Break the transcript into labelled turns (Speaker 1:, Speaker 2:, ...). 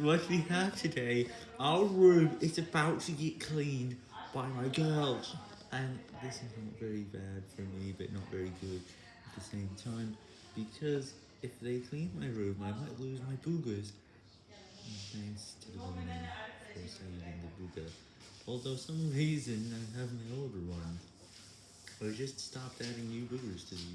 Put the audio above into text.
Speaker 1: what we have today, our room is about to get cleaned by my girls. And this is not very bad for me, but not very good at the same time, because if they clean my room, I might lose my boogers. Thanks to the woman for saving the booger. Although some reason I have my older one. I just stopped adding new boogers to
Speaker 2: the